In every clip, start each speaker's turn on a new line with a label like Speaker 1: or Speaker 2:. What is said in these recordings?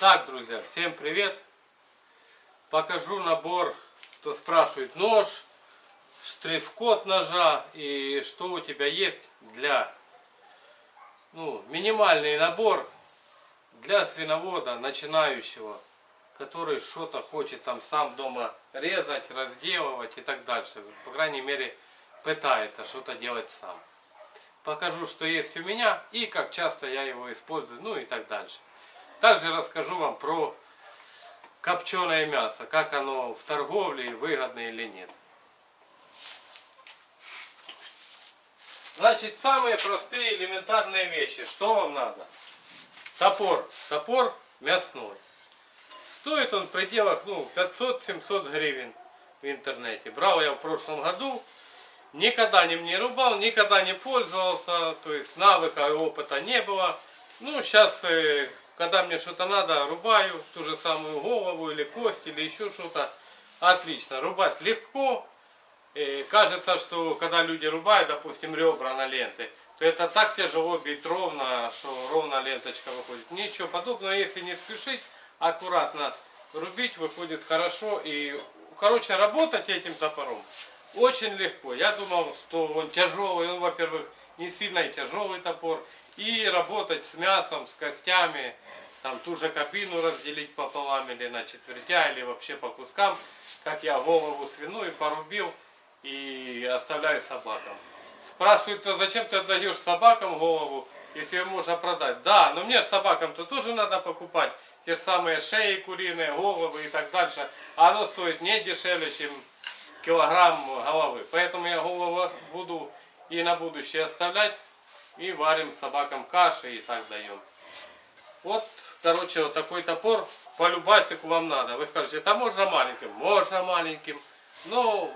Speaker 1: Так, друзья, всем привет! Покажу набор, кто спрашивает, нож, штрих-код ножа и что у тебя есть для, ну, минимальный набор для свиновода начинающего, который что-то хочет там сам дома резать, разделывать и так дальше. По крайней мере, пытается что-то делать сам. Покажу, что есть у меня и как часто я его использую, ну и так дальше. Также расскажу вам про копченое мясо, как оно в торговле, выгодно или нет. Значит, самые простые элементарные вещи. Что вам надо? Топор. Топор мясной. Стоит он в пределах ну, 500-700 гривен в интернете. Брал я в прошлом году. Никогда не мне рубал, никогда не пользовался. То есть навыка и опыта не было. Ну, сейчас э, когда мне что-то надо, рубаю ту же самую голову или кость или еще что-то. Отлично, рубать легко. И кажется, что когда люди рубают, допустим, ребра на ленты, то это так тяжело бить ровно, что ровно ленточка выходит. Ничего подобного, если не спешить, аккуратно рубить выходит хорошо. И, короче, работать этим топором очень легко. Я думал, что он тяжелый, он, во-первых, не сильно тяжелый топор. И работать с мясом, с костями, там ту же кабину разделить пополам или на четвертя, или вообще по кускам, как я голову свиную порубил и оставляю собакам. Спрашивают, а зачем ты отдаешь собакам голову, если ее можно продать? Да, но мне собакам-то тоже надо покупать те же самые шеи куриные, головы и так дальше. А оно стоит не дешевле, чем килограмм головы. Поэтому я голову буду и на будущее оставлять. И варим собакам каши и так даем. Вот короче, вот такой топор по любасику вам надо. Вы скажете, это можно маленьким? Можно маленьким. Но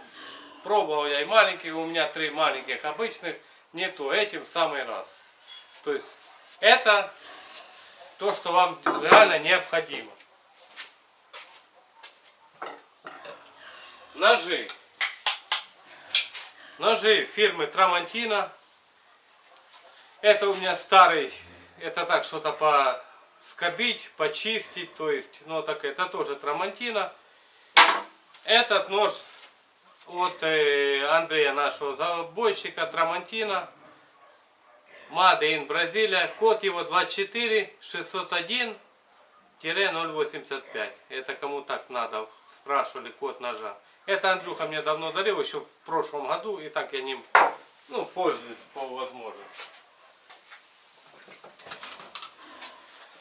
Speaker 1: пробовал я и маленький, у меня три маленьких обычных. Не то, этим в самый раз. То есть это то, что вам реально необходимо. Ножи. Ножи фирмы Трамантина. Это у меня старый, это так что-то по скобить, почистить, то есть, ну так это тоже трамантина. Этот нож от э, Андрея нашего забойщика трамантина. Made in Бразилия. Код его 24 601 085. Это кому так надо, спрашивали код ножа. Это Андрюха мне давно дарил, еще в прошлом году, и так я ним ну, пользуюсь по возможности.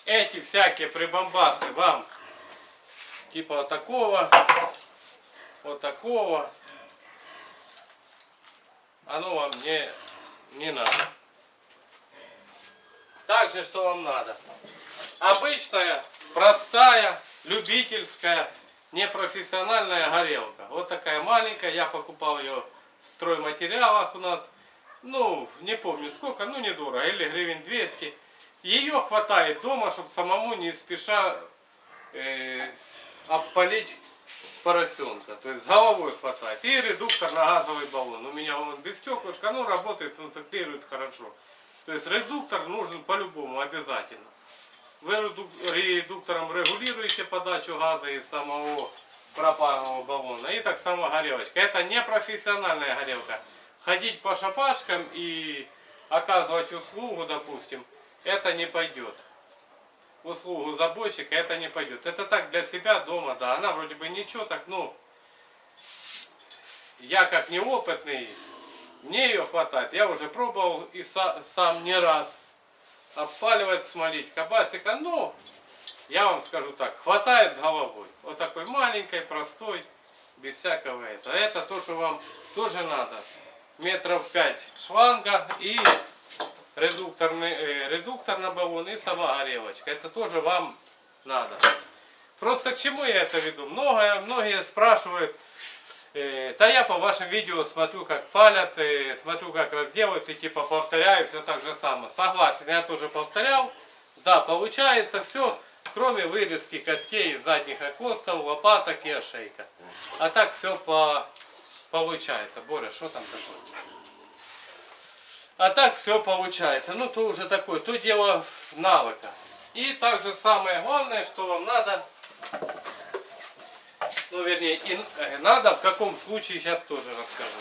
Speaker 1: Эти всякие прибамбасы вам типа вот такого, вот такого, оно вам не, не надо. Также что вам надо? Обычная, простая, любительская, непрофессиональная горелка. Вот такая маленькая, я покупал ее в стройматериалах у нас. Ну, не помню сколько, ну недорого, или гривен 200. Ее хватает дома, чтобы самому не спеша э, обпалить поросенка. То есть головой хватает. И редуктор на газовый баллон. У меня он без стеклышка, но работает, функционирует хорошо. То есть редуктор нужен по-любому, обязательно. Вы редуктором регулируете подачу газа из самого пропаянного баллона. И так само горелочка. Это не профессиональная горелка. Ходить по шапашкам и оказывать услугу, допустим, это не пойдет. Услугу забойщика это не пойдет. Это так для себя дома, да. Она вроде бы ничего, так ну, я как неопытный, мне ее хватает. Я уже пробовал и сам не раз обпаливать, смолить кабасика. Ну, я вам скажу так, хватает с головой. Вот такой маленькой, простой, без всякого этого. Это то, что вам тоже надо. Метров пять шланга и редукторный, э, редуктор на баллон и сама горелочка. Это тоже вам надо. Просто к чему я это веду? Многое, многие спрашивают, э, да я по вашим видео смотрю, как палят, э, смотрю, как разделывают, и типа повторяю все так же самое. Согласен, я тоже повторял. Да, получается все, кроме вырезки костей задних окостов, лопаток и ошейка. А так все по получается. Боря, что там такое? А так все получается. Ну, то уже такое, то дело навыка. И также самое главное, что вам надо, ну вернее, и э, надо, в каком случае сейчас тоже расскажу.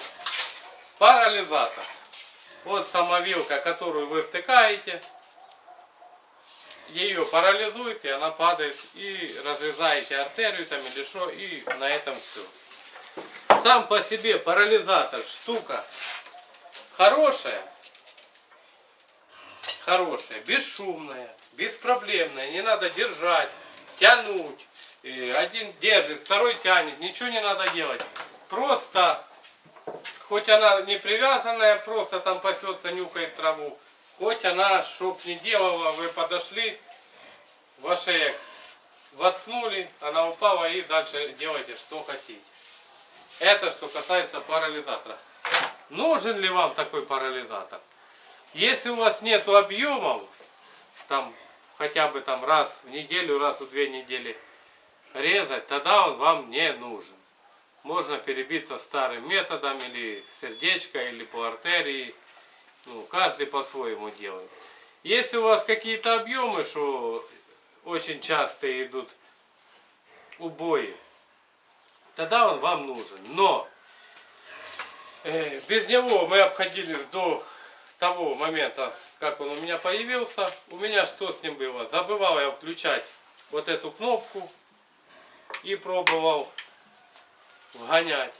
Speaker 1: Парализатор. Вот самовилка, которую вы втыкаете, ее парализует, и она падает, и разрезаете артерию там или что, и на этом все. Сам по себе парализатор штука хорошая, хорошая, бесшумная, беспроблемная, не надо держать, тянуть. И один держит, второй тянет, ничего не надо делать. Просто, хоть она не привязанная, просто там пасется, нюхает траву, хоть она, чтоб не делала, вы подошли, в ошеек воткнули, она упала и дальше делайте что хотите. Это что касается парализатора. Нужен ли вам такой парализатор? Если у вас нет объемов, там хотя бы там раз в неделю, раз в две недели резать, тогда он вам не нужен. Можно перебиться старым методом, или сердечко, или по артерии. Ну, каждый по-своему делает. Если у вас какие-то объемы, что очень часто идут убои, тогда он вам нужен. Но э, без него мы обходились до того момента, как он у меня появился. У меня что с ним было? Забывал я включать вот эту кнопку и пробовал вгонять.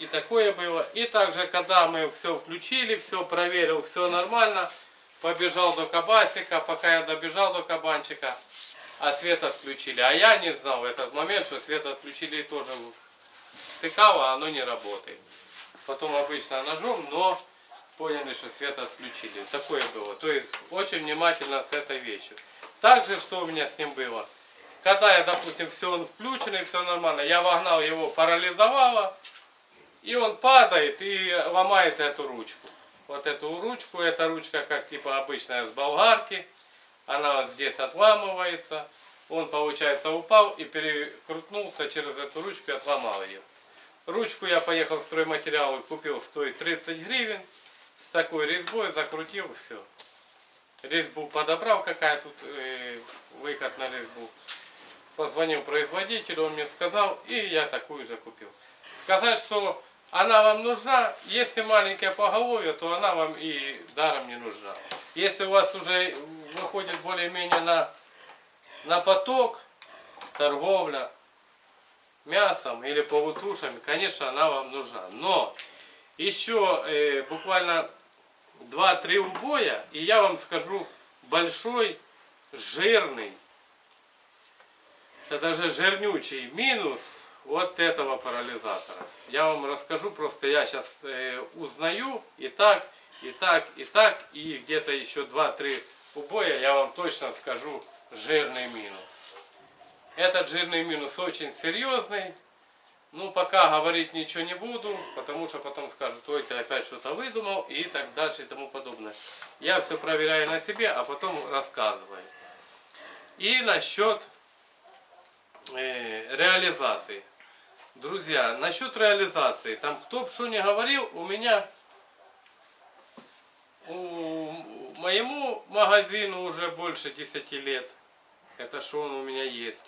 Speaker 1: И такое было. И также, когда мы все включили, все проверил, все нормально, побежал до кабасика, пока я добежал до кабанчика, а свет отключили. А я не знал в этот момент, что свет отключили тоже втыкало, а оно не работает. Потом обычно ножом, но поняли, что свет отключили. Такое было. То есть очень внимательно с этой вещью. Также, что у меня с ним было. Когда я, допустим, все включено и все нормально, я вогнал его, парализовало, и он падает и ломает эту ручку. Вот эту ручку, эта ручка как типа обычная с болгарки, она вот здесь отламывается. Он, получается, упал и перекрутнулся через эту ручку и отломал ее. Ручку я поехал в стройматериалы, купил, стоит 30 гривен. С такой резьбой закрутил, все. Резьбу подобрал, какая тут э, выход на резьбу. Позвонил производителю, он мне сказал, и я такую же купил. Сказать, что она вам нужна, если маленькая поголовье, то она вам и даром не нужна. Если у вас уже выходит более-менее на, на поток, торговля мясом или полутушами, конечно, она вам нужна. Но еще э, буквально 2-3 убоя, и я вам скажу большой, жирный, это даже жирнючий минус вот этого парализатора. Я вам расскажу, просто я сейчас э, узнаю и так, и так, и так, и где-то еще 2-3 убоя я вам точно скажу жирный минус. Этот жирный минус очень серьезный. Ну, пока говорить ничего не буду, потому что потом скажут, ой, ты опять что-то выдумал и так дальше и тому подобное. Я все проверяю на себе, а потом рассказываю. И насчет э, реализации. Друзья, насчет реализации, там кто бы что ни говорил, у меня, у, моему магазину уже больше 10 лет, это что он у меня есть.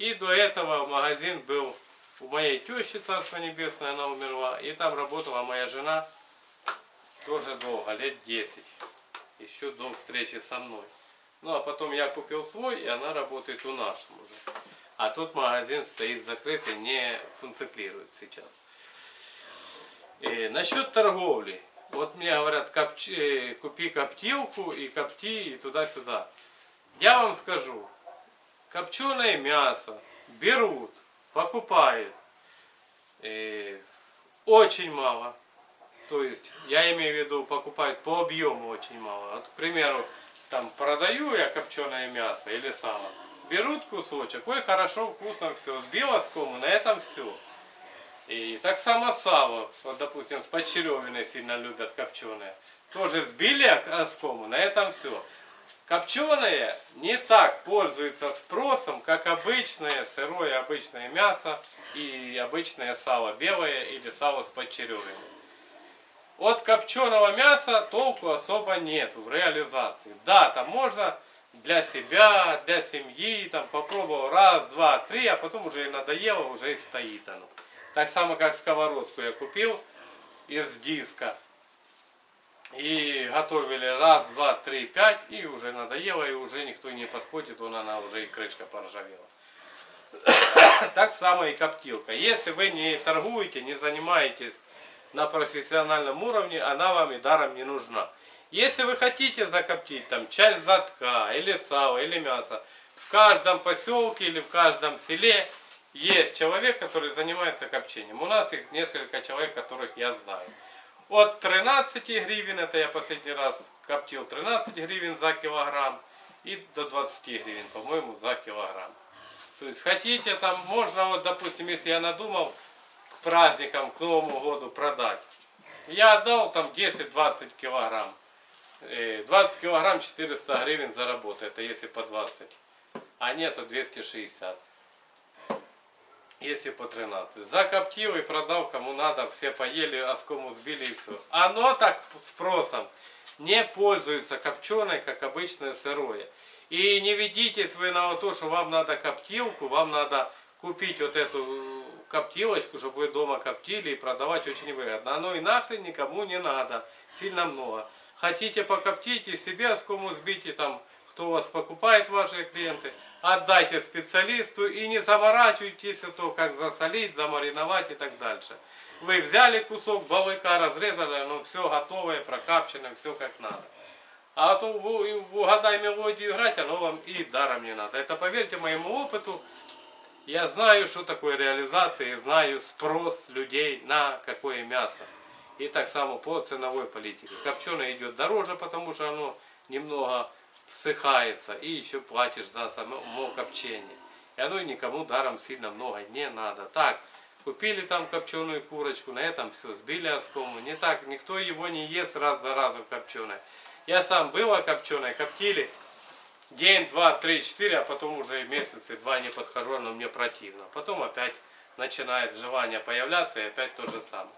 Speaker 1: И до этого магазин был у моей тещи, Царство Небесное, она умерла, и там работала моя жена тоже долго, лет 10, еще до встречи со мной. Ну а потом я купил свой, и она работает у нашем уже. А тут магазин стоит закрытый, не функционирует сейчас. И насчет торговли. Вот мне говорят, копчи, э, купи коптилку и копти и туда-сюда. Я вам скажу, копченое мясо берут, покупают. И очень мало. То есть, я имею в виду, покупают по объему очень мало. Вот, к примеру, там продаю я копченое мясо или сало берут кусочек, ой, хорошо, вкусно, все, сбил оскому, на этом все. И так само сало, вот, допустим, с подчеревиной сильно любят копченое. Тоже сбили оскому, на этом все. Копченое не так пользуется спросом, как обычное сырое обычное мясо и обычное сало белое или сало с подчеревиной. от копченого мяса толку особо нету в реализации. Да, там можно для себя, для семьи, там попробовал раз, два, три, а потом уже и надоело, уже и стоит оно. Так само, как сковородку я купил из диска. И готовили раз, два, три, пять, и уже надоело, и уже никто не подходит, вон она уже и крышка поржавела. Так само и коптилка. Если вы не торгуете, не занимаетесь на профессиональном уровне, она вам и даром не нужна. Если вы хотите закоптить там часть задка, или сало, или мясо, в каждом поселке или в каждом селе есть человек, который занимается копчением. У нас их несколько человек, которых я знаю. От 13 гривен, это я последний раз коптил 13 гривен за килограмм, и до 20 гривен, по-моему, за килограмм. То есть хотите там, можно вот, допустим, если я надумал к праздникам, к Новому году продать. Я отдал там 10-20 килограмм. 20 э, килограмм 400 гривен заработает, это если по 20. А нет, то 260. Если по 13. Закоптил и продал кому надо, все поели, оскому сбили и все. Оно так спросом не пользуется копченой, как обычное сырое. И не ведитесь вы на то, что вам надо коптилку, вам надо купить вот эту коптилочку, чтобы вы дома коптили и продавать очень выгодно. Оно и нахрен никому не надо, сильно много. Хотите покоптите себе оскому сбите, там, кто вас покупает, ваши клиенты, отдайте специалисту и не заморачивайтесь, а то как засолить, замариновать и так дальше. Вы взяли кусок балыка, разрезали, ну все готовое, прокапченное, все как надо. А то в, в угадай мелодию играть, оно вам и даром не надо. Это поверьте моему опыту, я знаю, что такое реализация, и знаю спрос людей на какое мясо. И так само по ценовой политике. Копченое идет дороже, потому что оно немного всыхается. И еще платишь за само копчение. И оно никому даром сильно много не надо. Так, купили там копченую курочку, на этом все, сбили оскому. Не так, никто его не ест раз за разом копченое. Я сам была копченой, коптили день, два, три, четыре, а потом уже месяцы два не подхожу, оно мне противно. Потом опять начинает желание появляться и опять то же самое.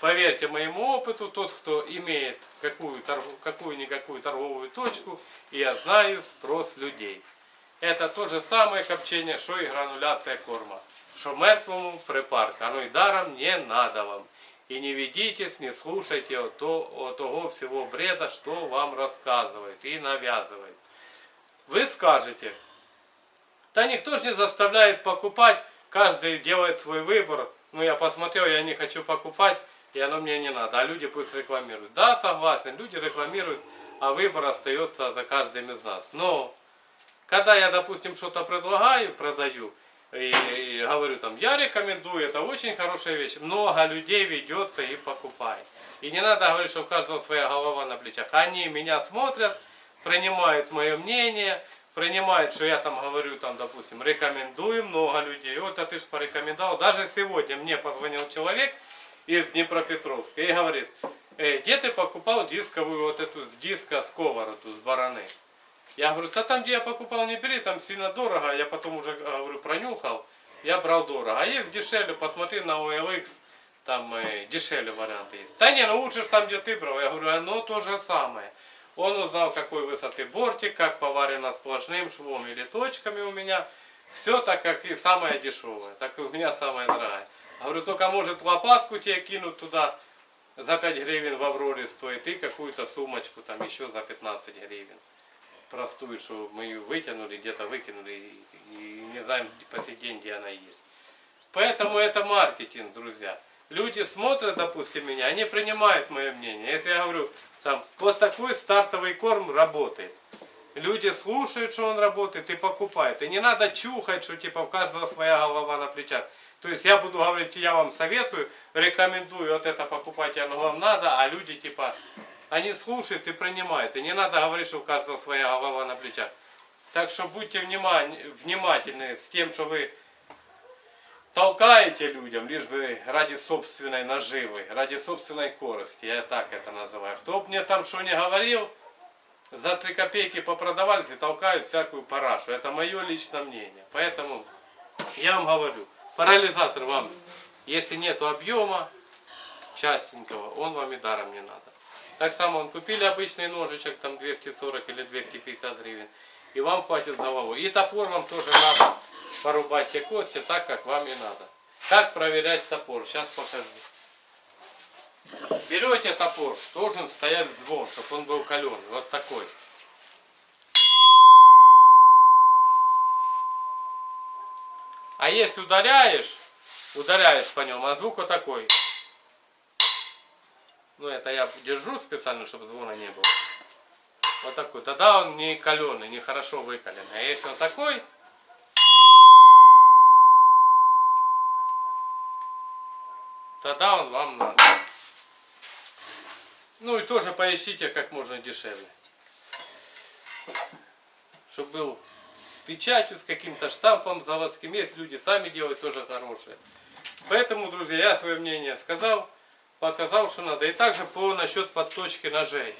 Speaker 1: Поверьте моему опыту, тот, кто имеет какую-никакую торговую точку, я знаю спрос людей. Это то же самое копчение, что и грануляция корма. Что мертвому припарка, оно и даром не надо вам. И не ведитесь, не слушайте от, от того всего бреда, что вам рассказывает и навязывает. Вы скажете, да никто же не заставляет покупать, каждый делает свой выбор. Ну я посмотрел, я не хочу покупать, и оно мне не надо, а люди пусть рекламируют. Да, согласен, люди рекламируют, а выбор остается за каждым из нас. Но, когда я, допустим, что-то предлагаю, продаю, и, и говорю там, я рекомендую, это очень хорошая вещь, много людей ведется и покупает. И не надо говорить, что у каждого своя голова на плечах. Они меня смотрят, принимают мое мнение, принимают, что я там говорю, там, допустим, рекомендую много людей. Вот, а ты же порекомендовал. Даже сегодня мне позвонил человек, из Днепропетровска и говорит, э, где ты покупал дисковую вот эту с диска сковороду, с бараны? Я говорю, да там, где я покупал, не бери, там сильно дорого. Я потом уже, говорю, пронюхал, я брал дорого. А есть дешевле, посмотри на OLX, там э, дешевле варианты есть. Да не, ну лучше там, где ты брал. Я говорю, оно то же самое. Он узнал, какой высоты бортик, как поварено сплошным швом или точками у меня. Все так, как и самое дешевое, так и у меня самое дорогое. Говорю, только может лопатку тебе кинуть туда за 5 гривен в Авроре стоит и какую-то сумочку там еще за 15 гривен. Простую, что мы ее вытянули, где-то выкинули и не знаем по сей день, где она есть. Поэтому это маркетинг, друзья. Люди смотрят, допустим, меня, они принимают мое мнение. Если я говорю, там, вот такой стартовый корм работает. Люди слушают, что он работает и покупают. И не надо чухать, что типа у каждого своя голова на плечах. То есть я буду говорить, я вам советую, рекомендую вот это покупать, оно вам надо, а люди типа, они слушают и принимают. И не надо говорить, что у каждого своя голова на плечах. Так что будьте внимательны с тем, что вы толкаете людям, лишь бы ради собственной наживы, ради собственной корости. Я так это называю. Кто бы мне там что не говорил, за три копейки попродавались и толкают всякую парашу. Это мое личное мнение. Поэтому я вам говорю, Парализатор вам, если нет объема, частенького, он вам и даром не надо. Так само он купили обычный ножичек, там 240 или 250 гривен, и вам хватит голову. И топор вам тоже надо порубать те кости так, как вам и надо. Как проверять топор? Сейчас покажу. Берете топор, должен стоять звон, чтобы он был каленый, вот такой. А если ударяешь, ударяешь по нему, а звук вот такой. Ну это я держу специально, чтобы звона не было. Вот такой. Тогда он не каленый, не хорошо выкаленный. А если он такой, тогда он вам надо. Ну и тоже поищите как можно дешевле. Чтобы был печатью, с каким-то штампом заводским. Есть люди сами делают тоже хорошие. Поэтому, друзья, я свое мнение сказал, показал, что надо. И также по насчет подточки ножей.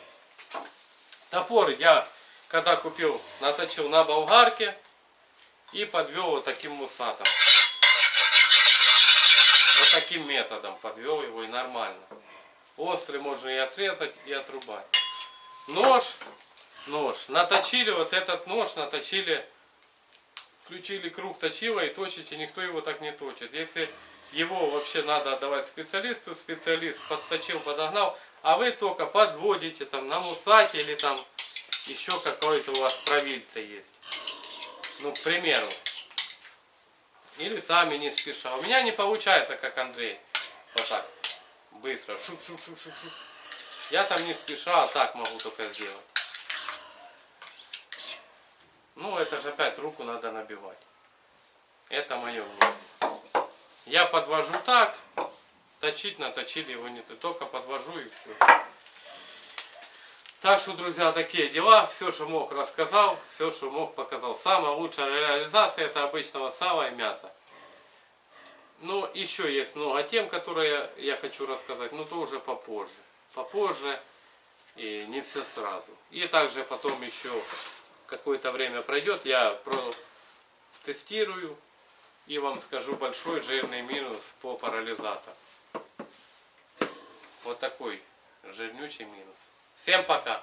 Speaker 1: Топор я, когда купил, наточил на болгарке и подвел вот таким мусатом. Вот таким методом подвел его и нормально. Острый можно и отрезать, и отрубать. Нож, нож. Наточили вот этот нож, наточили, включили круг точила и точите, никто его так не точит. Если его вообще надо отдавать специалисту, специалист подточил, подогнал, а вы только подводите там на мусаке или там еще какой-то у вас провильца есть. Ну, к примеру. Или сами не спеша. У меня не получается, как Андрей. Вот так. Быстро. Шук, шук, шук, шук, шук. Я там не спеша, а так могу только сделать. Ну, это же опять руку надо набивать. Это мое мнение. Я подвожу так. Точить наточили его не только подвожу и все. Так что, друзья, такие дела. Все, что мог, рассказал. Все, что мог, показал. Самая лучшая реализация это обычного сала и мяса. Ну, еще есть много тем, которые я хочу рассказать, но то уже попозже. Попозже и не все сразу. И также потом еще какое-то время пройдет, я протестирую и вам скажу большой жирный минус по парализатору. Вот такой жирнючий минус. Всем пока!